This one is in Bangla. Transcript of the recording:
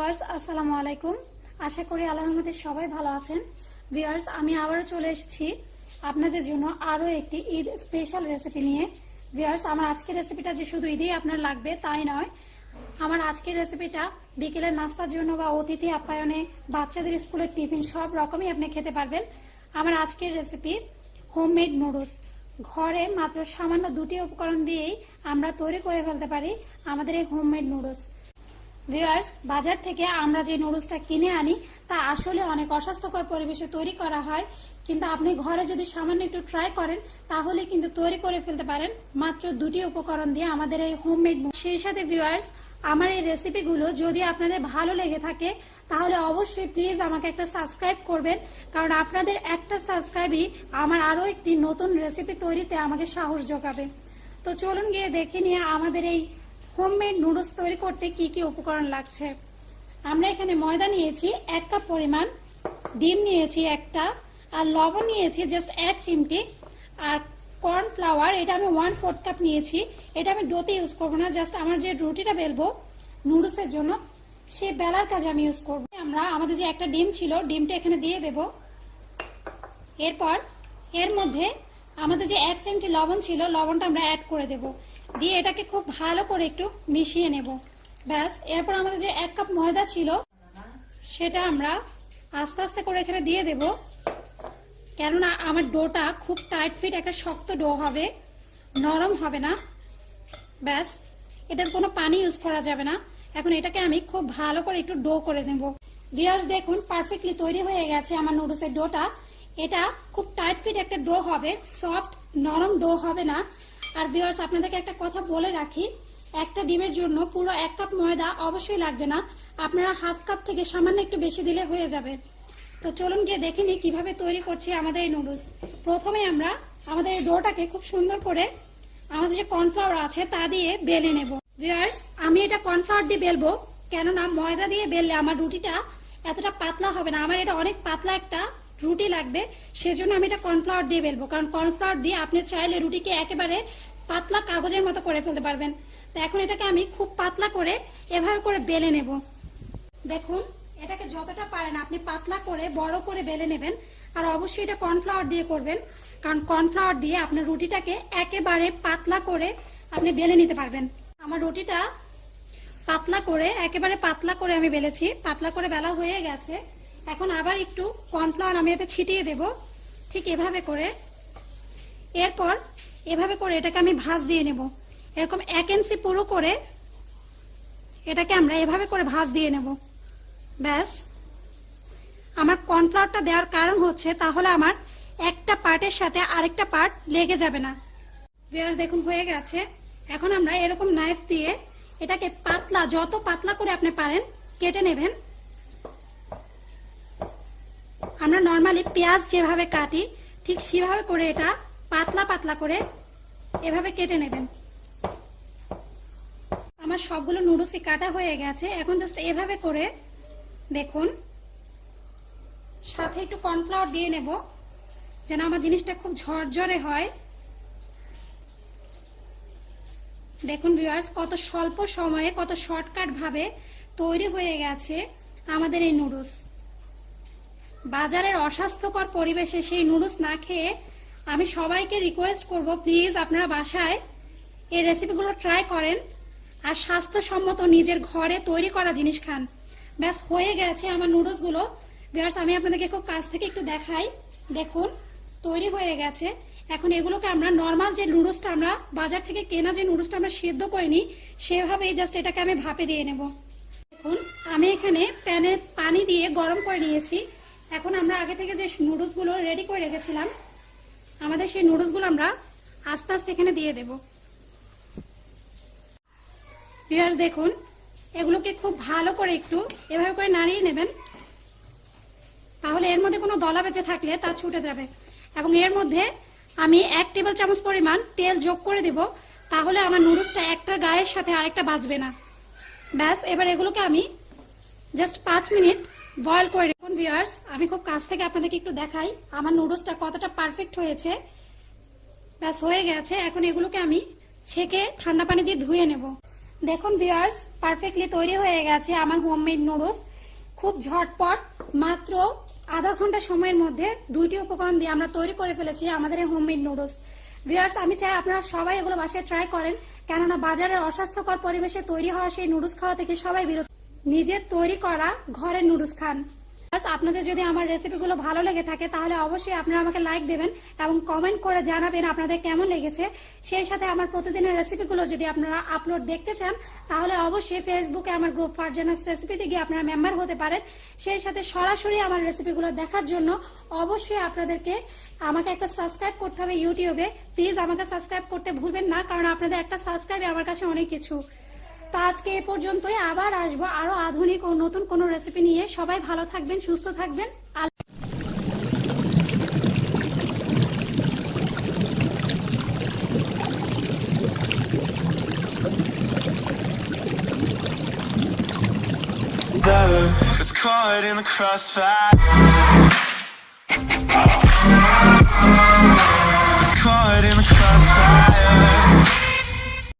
ভিউয়ার্স, আসসালামু আলাইকুম। আশা করি আল্লাহ রহমতে সবাই ভালো আছেন। ভিউয়ার্স, আমি আবারও চলে এসেছি আপনাদের জন্য আরও একটি ঈদ স্পেশাল রেসিপি নিয়ে। ভিউয়ার্স, আমার আজকের রেসিপিটা যে শুধু ঈদেই আপনার লাগবে, তাই নয়। আমার আজকের রেসিপিটা বিকেলের নাস্তার জন্য বা অতিথি আপ্যায়নে, বাচ্চাদের স্কুলের টিফিন, সব রকমই আপনি খেতে পারবেন। আমার আজকের রেসিপি হোমমেড নুডলস ঘরে মাত্র সামান্য দুটি উপকরণ দিয়েই আমরা তৈরি করে ফেলতে পারি আমাদের এই হোমমেড নুডলস ভিউয়ার্স বাজার থেকে আমরা যে নুডলসটা কিনে আনি, তা আসলে অনেক অস্বাস্থ্যকর পরিবেশে তৈরি করা হয়। কিন্তু আপনি ঘরে যদি সামান্য একটু ট্রাই করেন, তাহলে কিন্তু তৈরি করে ফেলতে পারেন। মাত্র দুটি উপকরণ দিয়ে আমাদের এই হোমমেড সেই সাথে ভিউয়ার্স আমার এই রেসিপিগুলো যদি আপনাদের ভালো লেগে থাকে, তাহলে অবশ্যই প্লিজ আমাকে একটা সাবস্ক্রাইব করবেন। কারণ আপনাদের একটা সাবস্ক্রাইবই আমার আরও একটি নতুন রেসিপি তৈরিতে আমাকে সাহস যোগাবে। তো চলুন গিয়ে দেখে নিয়ে আমাদের এই হোমমেড নুডলস তৈরি করতে কি কি উপকরণ লাগছে? আমরা এখানে ময়দা নিয়েছি, এক কাপ পরিমাণ। ডিম নিয়েছি একটা, আর লবণ নিয়েছি জাস্ট এক চিমটি। আর কর্নফ্লাওয়ার এটা আমি ওয়ান ফোর্থ কাপ নিয়েছি। এটা আমি ডোতে ইউজ করব না জাস্ট আমার যে রুটিটা বেলবো নুডলসের জন্য, সে বেলার কাজে আমি ইউজ করব। আমরা, আমাদের যে একটা ডিম ছিল, ডিমটা এখানে দিয়ে দেব। এরপর, এর মধ্যে আমাদের যে এক চিমটি লবণ ছিল, লবণটা আমরা অ্যাড করে দেব। দিয়ে এটাকে খুব ভালো করে একটু মিশিয়ে নেব। ব্যাস, এরপর আমাদের যে এক কাপ ময়দা ছিল, সেটা আমরা আস্তে আস্তে করে এখানে দিয়ে দেব। কেননা আমার ডোটা খুব টাইট ফিট একটা শক্ত ডো হবে, নরম হবে না। ব্যাস, এটার কোনো পানি ইউজ করা যাবে না। এখন এটাকে আমি খুব ভালো করে একটু ডো করে নেব। ভিউয়ার্স দেখুন পারফেক্টলি তৈরি হয়ে গেছে আমার নুডলসের ডোটা। এটা খুব টাইট ফিট একটা ডো হবে সফট নরম ডো হবে না। আর ভিউয়ার্স আপনাদেরকে একটা কথা বলে রাখি, একটা ডিমের জন্য পুরো এক কাপ ময়দা অবশ্যই লাগবে না। আপনারা হাফ কাপ থেকে সামান্য একটু বেশি দিলে হয়ে যাবে। তো চলুন গিয়ে দেখে নিই কীভাবে তৈরি করছি আমাদের এই নুডলস। প্রথমে আমরা আমাদের এই ডোটাকে খুব সুন্দর করে আমাদের যে কর্নফ্লাওয়ার আছে তা দিয়ে বেলে নেব। ভিউয়ার্স আমি এটা কর্নফ্লাওয়ার দিয়ে বেলবো, কেননা ময়দা দিয়ে বেললে আমার রুটিটা এতটা পাতলা হবে না। আমার এটা অনেক পাতলা একটা রুটি লাগবে, সেজন্য আমি এটা কর্নফ্লাওয়ার দিয়ে বেলবো। কারণ কর্নফ্লাওয়ার দিয়ে আপনি চাইলে রুটিকে একেবারে পাতলা কাগজের মতো করে ফেলতে পারবেন। তো এখন এটাকে আমি খুব পাতলা করে এভাবে করে বেলে নেব। দেখুন, এটাকে যতটা পারেন আপনি পাতলা করে, বড় করে বেলে নেবেন। আর অবশ্যই এটা কর্নফ্লাওয়ার দিয়ে করবেন। কারণ কর্নফ্লাওয়ার দিয়ে আপনার রুটিটাকে একেবারে পাতলা করে আপনি বেলে নিতে পারবেন। আমার রুটিটা পাতলা করে, একেবারে পাতলা করে আমি বেলেছি। পাতলা করে বেলা হয়ে গেছে। এখন আবার একটু কর্নফ্লাওয়ার আমি এতে ছিটিয়ে দেব। ঠিক এভাবে করে। এরপর এভাবে করে এটাকে আমি ভাজ দিয়ে নেব। এরকম এক ইঞ্চি পুরো করে এটাকে আমরা এভাবে করে ভাজ দিয়ে নেব। ব্যাস। আমার কর্নফ্লাওয়ারটা দেওয়ার কারণ হচ্ছে তাহলে আমার একটা পার্টের সাথে আরেকটা পার্ট লেগে যাবে না। ভিউয়ার্স দেখুন, হয়ে গেছে। এখন আমরা এরকম নাইফ দিয়ে এটাকে পাতলা, যত পাতলা করে আপনি পারেন, কেটে নেবেন। আমরা নর্মালি পেঁয়াজ যেভাবে কাটি, ঠিক সেভাবে করে এটা পাতলা পাতলা করে এভাবে কেটে নেবেন। আমার সবগুলো নুডলসই কাটা হয়ে গেছে। এখন জাস্ট এভাবে করে দেখুন। সাথে একটু কর্নফ্লাওয়ার দিয়ে নেব, যেন আমার জিনিসটা খুব ঝরঝরে হয়। দেখুন ভিউয়ার্স কত স্বল্প সময়ে, কত শর্টকাট ভাবে তৈরি হয়ে গেছে আমাদের এই নুডলস বাজারের অস্বাস্থ্যকর পরিবেশে সেই নুডলস না খেয়ে আমি সবাইকে রিকোয়েস্ট করব প্লিজ আপনারা বাসায় এই রেসিপিগুলো ট্রাই করেন আর স্বাস্থ্যসম্মত নিজের ঘরে তৈরি করা জিনিস খান। ব্যাস, হয়ে গেছে আমার নুডলসগুলো। ভিউয়ার্স আমি আপনাদেরকে খুব কাছ থেকে একটু দেখাই। দেখুন, তৈরি হয়ে গেছে। এখন এগুলোকে আমরা নর্মাল যে নুডলসটা আমরা বাজার থেকে কেনা যে নুডলসটা আমরা সেদ্ধ করে নিই সেভাবেই জাস্ট এটাকে আমি ভাপে দিয়ে নেব। দেখুন, আমি এখানে প্যানে পানি দিয়ে গরম করে নিয়েছি। এখন আমরা আগে থেকে যে নুডলসগুলো রেডি করে রেখেছিলাম, আমাদের সেই নুডলসগুলো আমরা আস্তে আস্তে এখানে দিয়ে দেব। ভিউয়ার্স দেখুন, এগুলোকে খুব ভালো করে একটু এভাবে করে নাড়িয়ে নেবেন। তাহলে এর মধ্যে কোনো দলা বেঁচে থাকলে তা ছুটে যাবে। এবং এর মধ্যে আমি এক টেবিল চামচ পরিমাণ তেল যোগ করে দেব, তাহলে আমার নুডলসটা একটা গায়ের সাথে আরেকটা বাঁচবে না। ব্যাস, এবার এগুলোকে আমি জাস্ট পাঁচ মিনিট বয়ল করে ভিউয়ার্স আমি খুব কাছ থেকে আপনাদেরকে একটু দেখাই। আমার নুডলসটা কতটা পারফেক্ট হয়েছে। ব্যাস, হয়ে গেছে। এখন এগুলোকে আমি ছেঁকে ঠান্ডা পানি দিয়ে ধুয়ে নেব। দেখুন ভিউয়ার্স পারফেক্টলি তৈরি হয়ে গেছে আমার হোমমেড নুডলস খুব ঝটপট, মাত্র আধা ঘণ্টা সময়ের মধ্যে দুইটি উপকরণ দিয়ে আমরা তৈরি করে ফেলেছি আমাদের এই হোমমেড নুডলস ভিউয়ার্স আমি চাই আপনারা সবাই এগুলো বাসায় ট্রাই করেন। কেননা বাজারের অস্বাস্থ্যকর পরিবেশে তৈরি হওয়া সেই নুডলস খাওয়া থেকে সবাই বিরত। নিজের তৈরি করা ঘরের নুডলস খান। আপনাদের যদি আমার রেসিপিগুলো ভালো লেগে থাকে, তাহলে অবশ্যই আপনারা আমাকে লাইক দেবেন এবং কমেন্ট করে জানাবেন আপনাদের কেমন লেগেছে। সেই সাথে আমার প্রতিদিনের রেসিপিগুলো যদি আপনারা আপলোড দেখতে চান, তাহলে অবশ্যই ফেসবুকে আমার গ্রুপ ফারজানাস রেসিপিতে গিয়ে আপনারা মেম্বার হতে পারেন। সেই সাথে সরাসরি আমার রেসিপিগুলো দেখার জন্য অবশ্যই আপনাদেরকে আমাকে একটা সাবস্ক্রাইব করতে হবে ইউটিউবে প্লিজ আমাকে সাবস্ক্রাইব করতে ভুলবেন না, কারণ আপনাদের একটা সাবস্ক্রাইব আমার কাছে অনেক কিছু। তা আজকে এ পর্যন্তই। আবার আসব আরও আধুনিক ও নতুন কোনো রেসিপি নিয়ে। সবাই ভালো থাকবেন, সুস্থ থাকবেন। is caught in the crossfire.